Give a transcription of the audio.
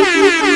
Música